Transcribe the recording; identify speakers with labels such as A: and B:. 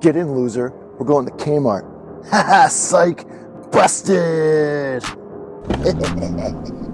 A: Get in, loser. We're going to Kmart. Haha, psych. Busted.